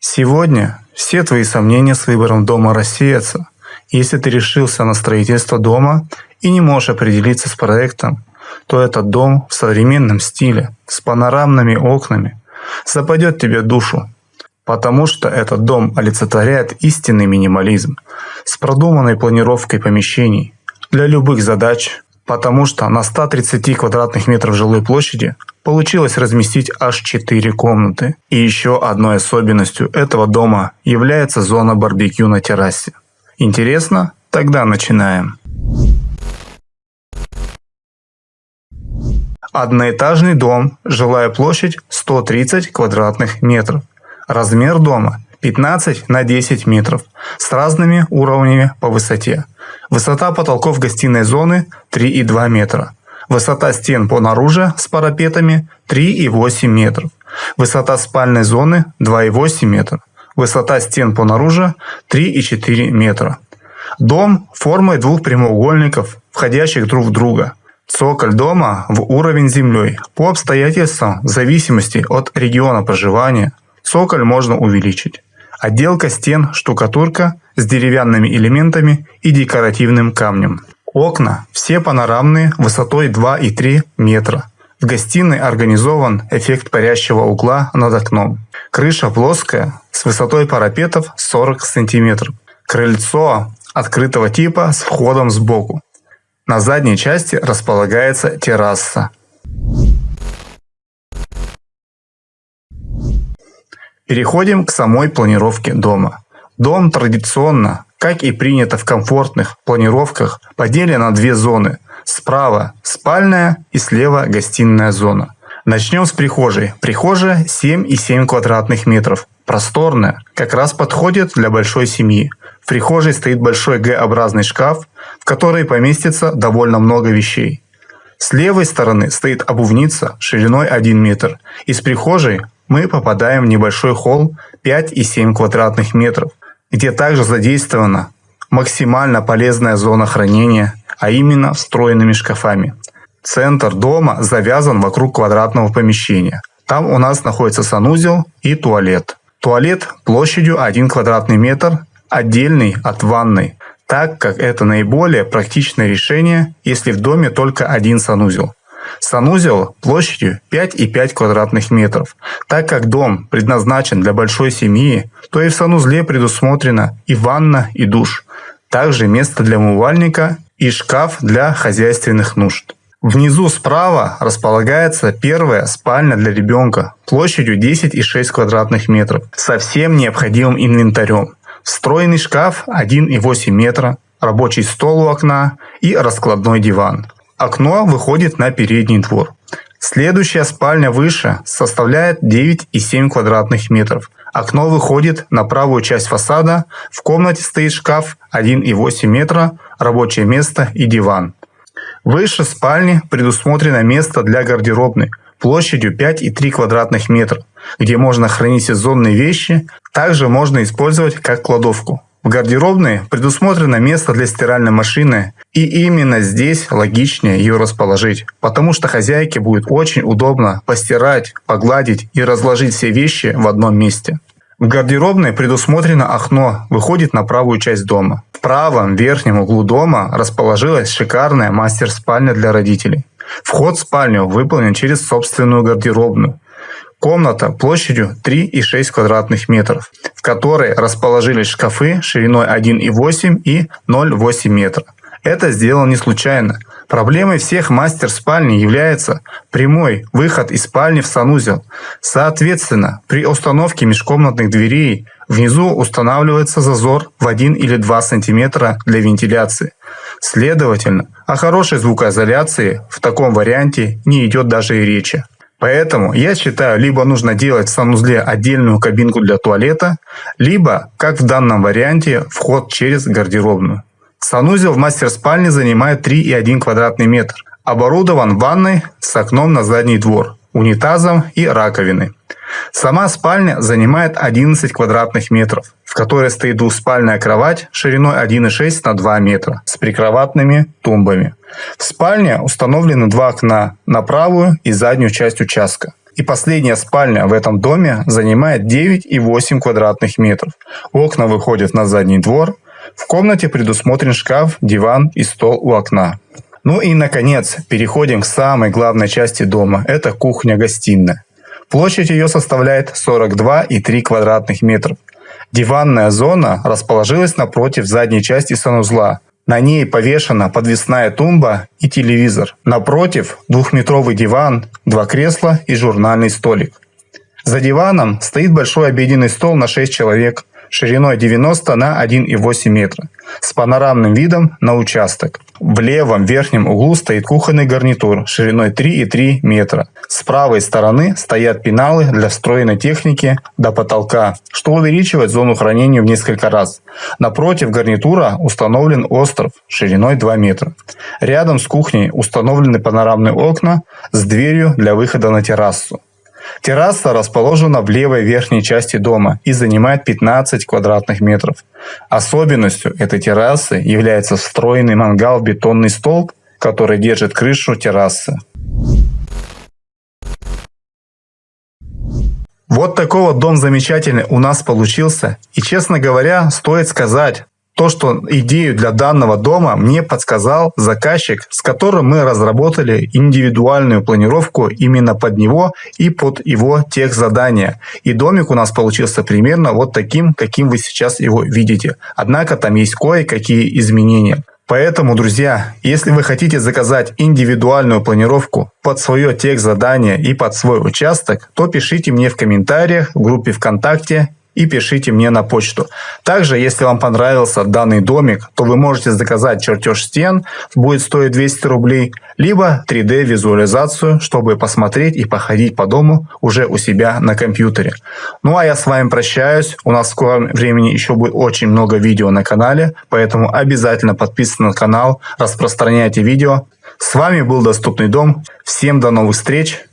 Сегодня все твои сомнения с выбором дома рассеются. Если ты решился на строительство дома и не можешь определиться с проектом, то этот дом в современном стиле, с панорамными окнами, западет тебе душу, потому что этот дом олицетворяет истинный минимализм с продуманной планировкой помещений для любых задач, потому что на 130 квадратных метров жилой площади получилось разместить аж 4 комнаты. И еще одной особенностью этого дома является зона барбекю на террасе. Интересно? Тогда начинаем. Одноэтажный дом, жилая площадь 130 квадратных метров. Размер дома 15 на 10 метров с разными уровнями по высоте. Высота потолков гостиной зоны 3,2 метра. Высота стен по наружу с парапетами 3,8 метров. Высота спальной зоны 2,8 метра. Высота стен по наружу 3,4 метра. Дом формой двух прямоугольников, входящих друг в друга. Цоколь дома в уровень землей. По обстоятельствам, в зависимости от региона проживания, цоколь можно увеличить. Отделка стен, штукатурка с деревянными элементами и декоративным камнем. Окна все панорамные высотой 2 и 3 метра. В гостиной организован эффект парящего угла над окном. Крыша плоская с высотой парапетов 40 см. Крыльцо открытого типа с входом сбоку. На задней части располагается терраса. Переходим к самой планировке дома. Дом традиционно, как и принято в комфортных планировках, поделен на две зоны. Справа спальная и слева гостиная зона. Начнем с прихожей. Прихожая 7,7 квадратных метров. Просторная, как раз подходит для большой семьи. В прихожей стоит большой Г-образный шкаф, в который поместится довольно много вещей. С левой стороны стоит обувница шириной 1 метр. Из прихожей мы попадаем в небольшой холл 5,7 квадратных метров, где также задействована максимально полезная зона хранения, а именно встроенными шкафами. Центр дома завязан вокруг квадратного помещения. Там у нас находится санузел и туалет. Туалет площадью 1 квадратный метр, отдельный от ванной, так как это наиболее практичное решение, если в доме только один санузел. Санузел площадью 5,5 квадратных метров. Так как дом предназначен для большой семьи, то и в санузле предусмотрена и ванна, и душ. Также место для умывальника и шкаф для хозяйственных нужд. Внизу справа располагается первая спальня для ребенка площадью 10,6 квадратных метров со всем необходимым инвентарем. Встроенный шкаф 1,8 метра, рабочий стол у окна и раскладной диван. Окно выходит на передний двор. Следующая спальня выше составляет 9,7 квадратных метров. Окно выходит на правую часть фасада. В комнате стоит шкаф 1,8 метра, рабочее место и диван. Выше спальни предусмотрено место для гардеробной площадью 5,3 квадратных метра, где можно хранить сезонные вещи. Также можно использовать как кладовку. В гардеробной предусмотрено место для стиральной машины, и именно здесь логичнее ее расположить, потому что хозяйке будет очень удобно постирать, погладить и разложить все вещи в одном месте. В гардеробной предусмотрено окно, выходит на правую часть дома. В правом верхнем углу дома расположилась шикарная мастер-спальня для родителей. Вход в спальню выполнен через собственную гардеробную. Комната площадью 3,6 квадратных метров, в которой расположились шкафы шириной 1,8 и 0,8 метра. Это сделано не случайно. Проблемой всех мастер-спальни является прямой выход из спальни в санузел. Соответственно, при установке межкомнатных дверей внизу устанавливается зазор в 1 или 2 см для вентиляции. Следовательно, о хорошей звукоизоляции в таком варианте не идет даже и речи. Поэтому я считаю, либо нужно делать в санузле отдельную кабинку для туалета, либо, как в данном варианте, вход через гардеробную. Санузел в мастер-спальне занимает 3,1 квадратный метр. Оборудован ванной с окном на задний двор, унитазом и раковиной. Сама спальня занимает 11 квадратных метров, в которой стоит двухспальная кровать шириной 1,6 на 2 метра с прикроватными тумбами. В спальне установлены два окна на правую и заднюю часть участка. И последняя спальня в этом доме занимает 9,8 квадратных метров. Окна выходят на задний двор. В комнате предусмотрен шкаф, диван и стол у окна. Ну и, наконец, переходим к самой главной части дома. Это кухня-гостиная. Площадь ее составляет 42,3 квадратных метров. Диванная зона расположилась напротив задней части санузла. На ней повешена подвесная тумба и телевизор. Напротив двухметровый диван, два кресла и журнальный столик. За диваном стоит большой обеденный стол на 6 человек шириной 90 на 1,8 метра с панорамным видом на участок. В левом верхнем углу стоит кухонный гарнитур шириной 3,3 метра. С правой стороны стоят пеналы для встроенной техники до потолка, что увеличивает зону хранения в несколько раз. Напротив гарнитура установлен остров шириной 2 метра. Рядом с кухней установлены панорамные окна с дверью для выхода на террасу. Терраса расположена в левой верхней части дома и занимает 15 квадратных метров. Особенностью этой террасы является встроенный мангал в бетонный столб, который держит крышу террасы. Вот такой вот дом замечательный у нас получился. И честно говоря, стоит сказать, то, что идею для данного дома мне подсказал заказчик, с которым мы разработали индивидуальную планировку именно под него и под его тех задания. И домик у нас получился примерно вот таким, каким вы сейчас его видите. Однако там есть кое-какие изменения. Поэтому, друзья, если вы хотите заказать индивидуальную планировку под свое тех задание и под свой участок, то пишите мне в комментариях в группе ВКонтакте и пишите мне на почту. Также, если вам понравился данный домик, то вы можете заказать чертеж стен, будет стоить 200 рублей, либо 3D визуализацию, чтобы посмотреть и походить по дому уже у себя на компьютере. Ну а я с вами прощаюсь, у нас в скором времени еще будет очень много видео на канале, поэтому обязательно подписывайтесь на канал, распространяйте видео. С вами был Доступный дом, всем до новых встреч,